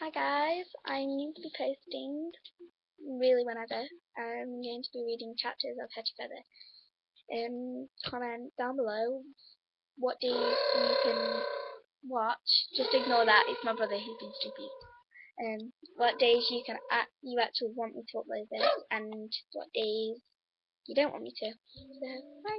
Hi guys, I'm going to be posting really whenever. I'm going to be reading chapters of Hedge Feather. Um, comment down below what days you can watch. Just ignore that, it's my brother He's been stupid. Um, what days you can act, you actually want me to upload this, and what days you don't want me to. So, bye.